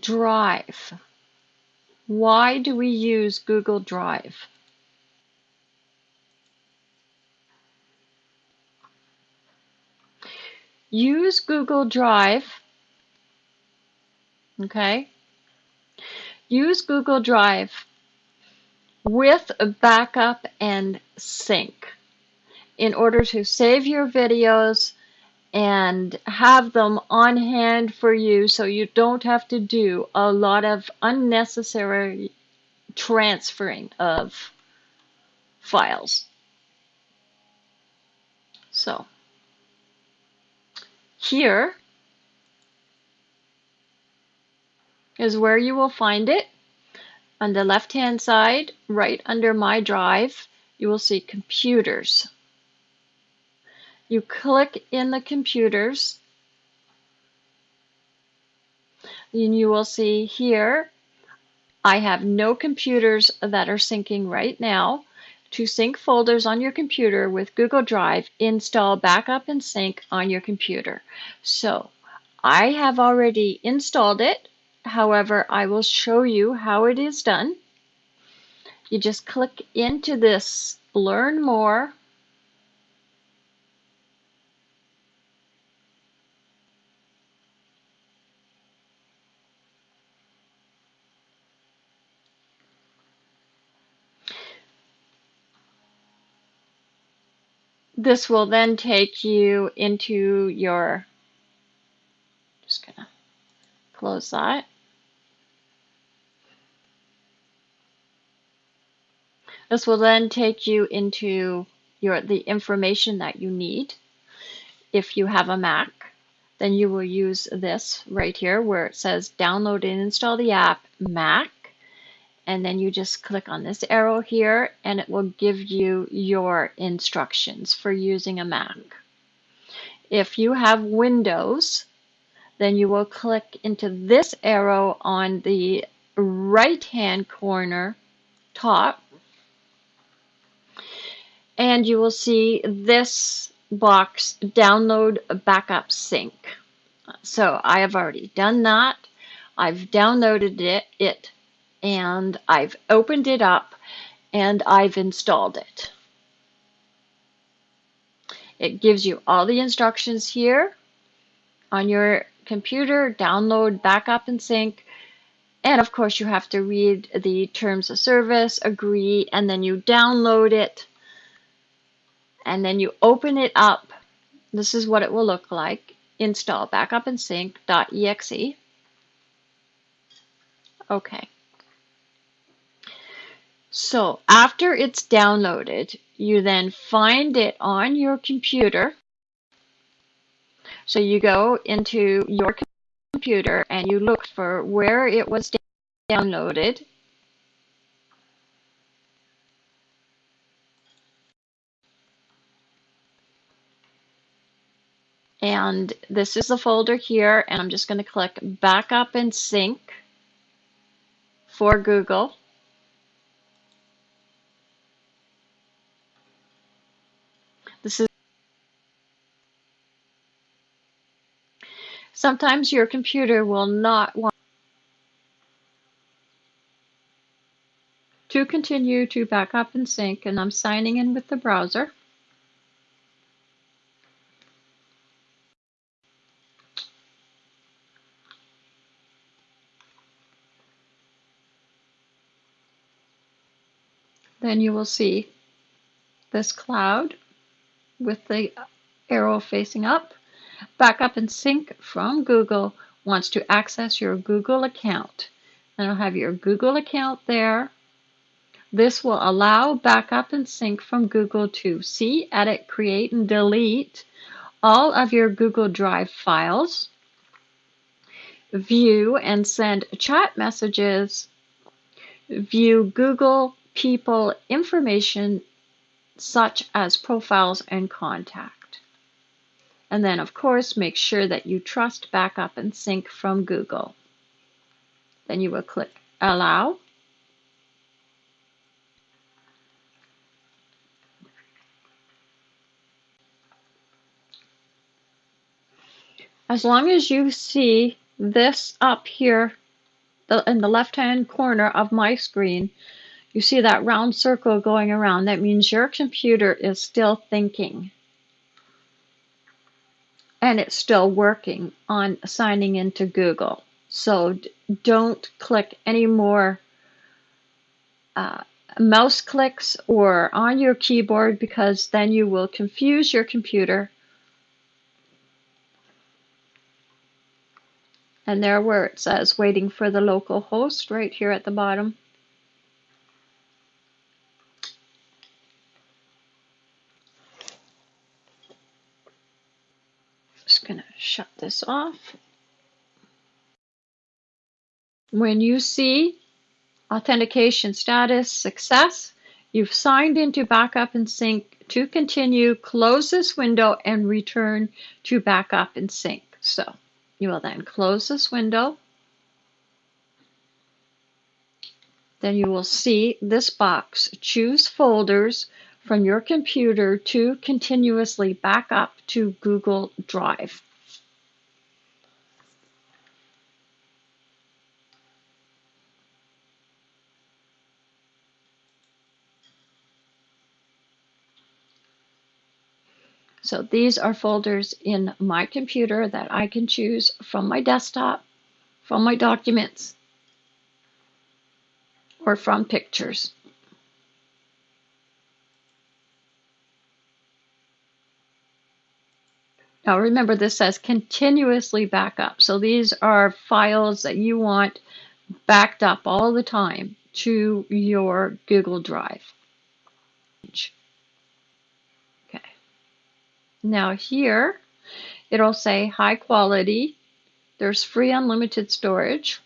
Drive. Why do we use Google Drive? Use Google Drive, okay? Use Google Drive with a backup and sync in order to save your videos and have them on hand for you so you don't have to do a lot of unnecessary transferring of files. So here is where you will find it. On the left hand side, right under my drive, you will see computers. You click in the computers and you will see here I have no computers that are syncing right now. To sync folders on your computer with Google Drive, install Backup and Sync on your computer. So I have already installed it. However, I will show you how it is done. You just click into this Learn More This will then take you into your, just gonna close that. This will then take you into your the information that you need. If you have a Mac, then you will use this right here where it says download and install the app Mac and then you just click on this arrow here and it will give you your instructions for using a Mac. If you have Windows, then you will click into this arrow on the right hand corner top and you will see this box download backup sync. So I have already done that. I've downloaded it, it and I've opened it up and I've installed it. It gives you all the instructions here on your computer, download, backup, and sync. And of course, you have to read the terms of service, agree, and then you download it. And then you open it up. This is what it will look like. Install backup and sync.exe. Okay. So after it's downloaded, you then find it on your computer. So you go into your computer and you look for where it was downloaded. And this is the folder here, and I'm just going to click Backup and Sync for Google. This is Sometimes your computer will not want to continue to back up and sync and I'm signing in with the browser. Then you will see this cloud with the arrow facing up. Backup and Sync from Google wants to access your Google account. And I'll have your Google account there. This will allow backup and sync from Google to see, edit, create, and delete all of your Google Drive files, view and send chat messages, view Google people information such as profiles and contact. And then, of course, make sure that you trust backup and sync from Google. Then you will click Allow. As long as you see this up here in the left-hand corner of my screen, you see that round circle going around. That means your computer is still thinking. And it's still working on signing into Google. So don't click any more uh, mouse clicks or on your keyboard because then you will confuse your computer. And there where it says waiting for the local host right here at the bottom. Just gonna shut this off. When you see authentication status success, you've signed into backup and sync to continue, close this window and return to backup and sync. So you will then close this window. Then you will see this box, choose folders from your computer to continuously back up to Google Drive. So these are folders in my computer that I can choose from my desktop, from my documents, or from pictures. Now remember this says continuously backup. So these are files that you want backed up all the time to your Google Drive. Now here, it'll say high quality. There's free unlimited storage.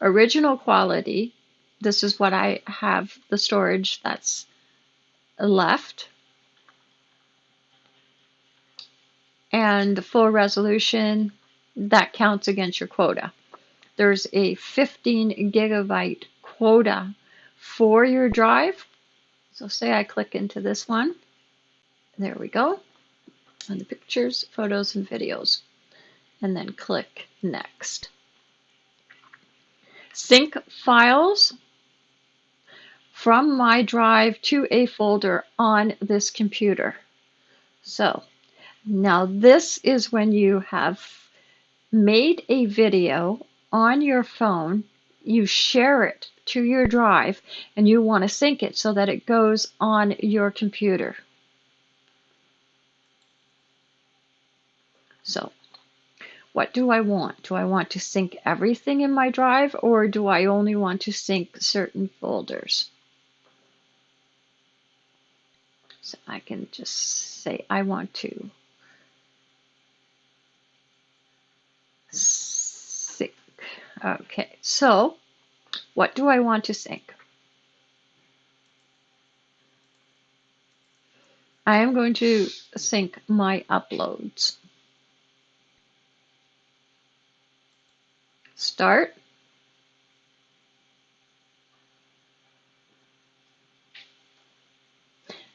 Original quality. This is what I have the storage that's left. And the full resolution, that counts against your quota. There's a 15 gigabyte quota for your drive. So say I click into this one. There we go on the pictures, photos, and videos, and then click Next. Sync files from my drive to a folder on this computer. So now this is when you have made a video on your phone, you share it to your drive, and you want to sync it so that it goes on your computer. So what do I want? Do I want to sync everything in my drive or do I only want to sync certain folders? So I can just say I want to sync. Okay, so what do I want to sync? I am going to sync my uploads. Start.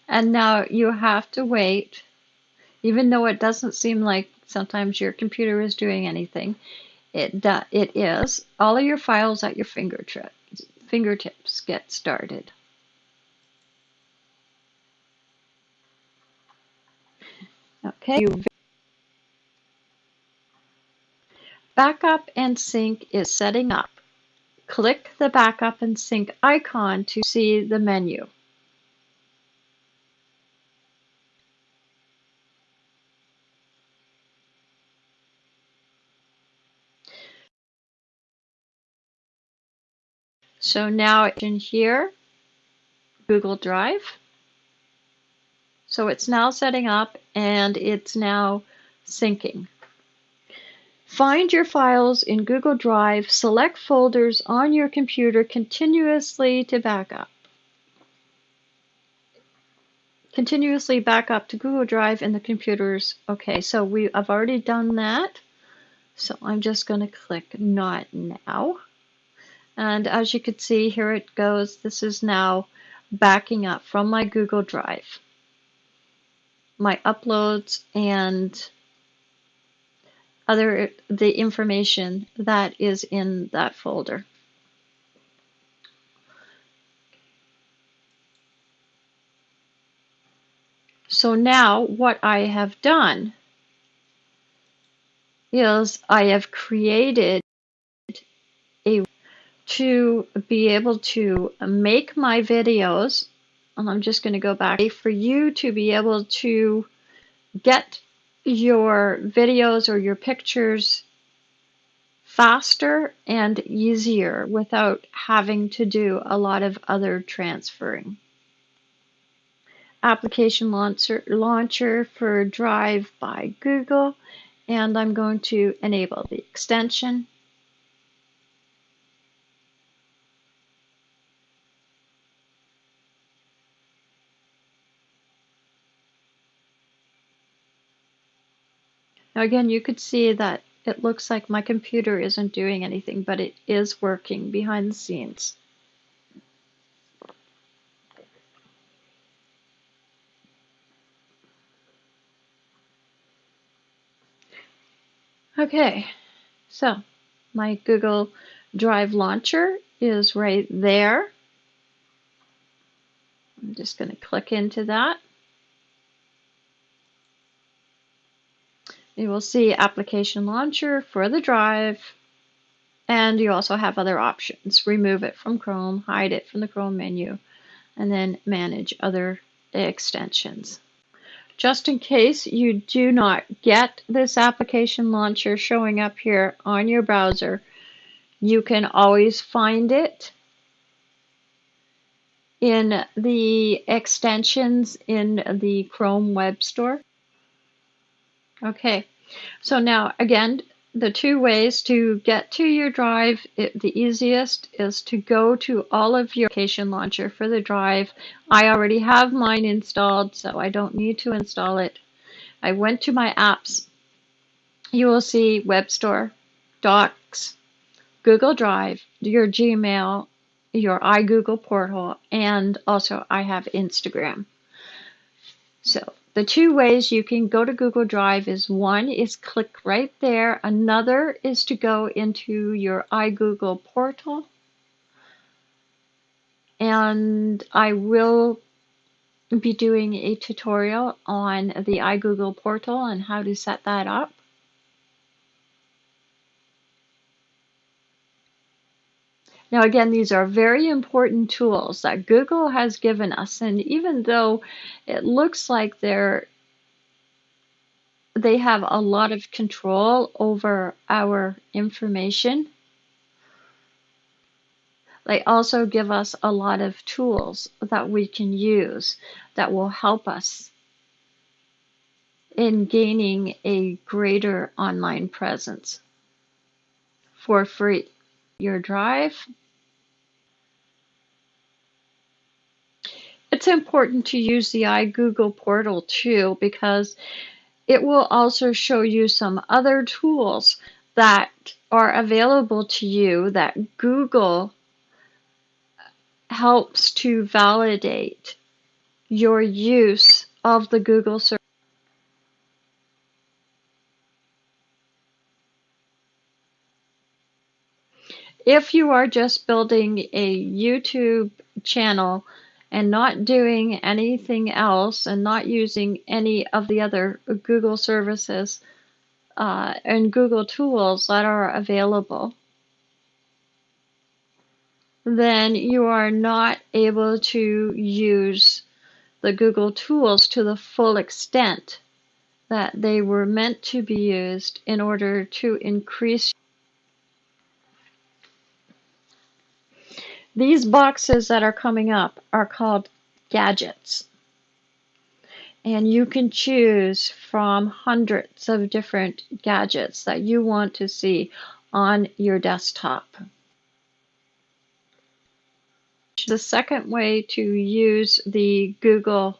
And now you have to wait, even though it doesn't seem like sometimes your computer is doing anything, it, it is. All of your files at your fingertip, fingertips get started. Okay, Backup and Sync is setting up. Click the Backup and Sync icon to see the menu. So now it's in here, Google Drive. So it's now setting up and it's now syncing. Find your files in Google Drive, select folders on your computer continuously to backup. Continuously back up to Google Drive and the computers. Okay, so we I've already done that. So I'm just going to click Not Now. And as you can see, here it goes. This is now backing up from my Google Drive. My uploads and other the information that is in that folder. So now what I have done is I have created a to be able to make my videos. And I'm just going to go back for you to be able to get your videos or your pictures faster and easier without having to do a lot of other transferring. Application launcher, launcher for Drive by Google and I'm going to enable the extension. Now again, you could see that it looks like my computer isn't doing anything, but it is working behind the scenes. Okay, so my Google Drive launcher is right there. I'm just going to click into that. You will see application launcher for the drive and you also have other options. Remove it from Chrome, hide it from the Chrome menu, and then manage other extensions. Just in case you do not get this application launcher showing up here on your browser, you can always find it in the extensions in the Chrome Web Store. Okay, so now again, the two ways to get to your drive, it, the easiest is to go to all of your application launcher for the drive. I already have mine installed, so I don't need to install it. I went to my apps. You will see Web Store, Docs, Google Drive, your Gmail, your iGoogle portal, and also I have Instagram. So the two ways you can go to Google Drive is one is click right there. Another is to go into your iGoogle portal. And I will be doing a tutorial on the iGoogle portal and how to set that up. Now, again, these are very important tools that Google has given us. And even though it looks like they're they have a lot of control over our information. They also give us a lot of tools that we can use that will help us in gaining a greater online presence for free. Your drive It's important to use the iGoogle portal too because it will also show you some other tools that are available to you that Google helps to validate your use of the Google search. If you are just building a YouTube channel and not doing anything else and not using any of the other Google services uh, and Google tools that are available, then you are not able to use the Google tools to the full extent that they were meant to be used in order to increase These boxes that are coming up are called gadgets. And you can choose from hundreds of different gadgets that you want to see on your desktop. The second way to use the Google,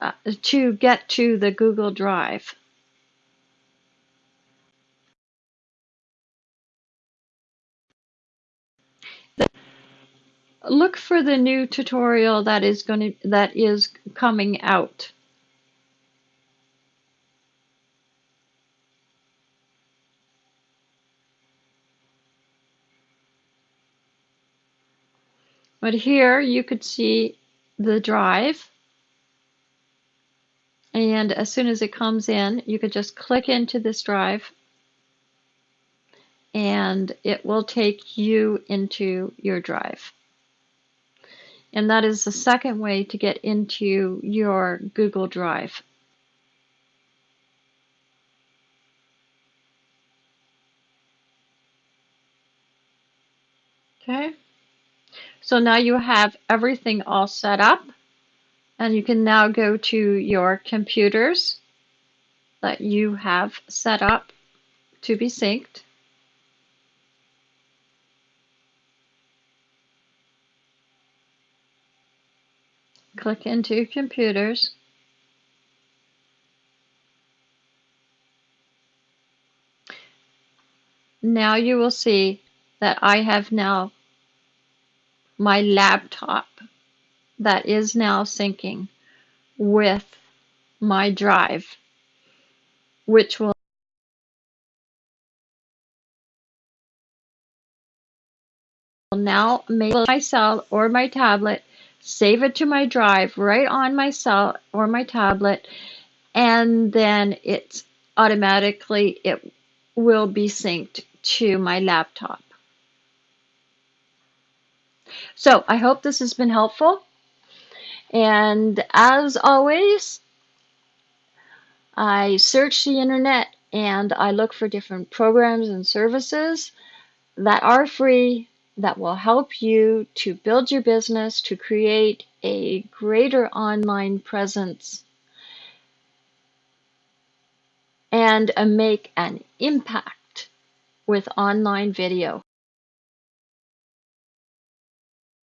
uh, to get to the Google Drive look for the new tutorial that is going to that is coming out. But here you could see the drive. And as soon as it comes in, you could just click into this drive and it will take you into your drive. And that is the second way to get into your Google Drive. Okay, so now you have everything all set up and you can now go to your computers that you have set up to be synced. Click into computers. Now you will see that I have now my laptop that is now syncing with my drive, which will now make my cell or my tablet, save it to my drive right on my cell or my tablet, and then it's automatically, it will be synced to my laptop. So I hope this has been helpful. And as always, I search the internet and I look for different programs and services that are free that will help you to build your business, to create a greater online presence, and uh, make an impact with online video.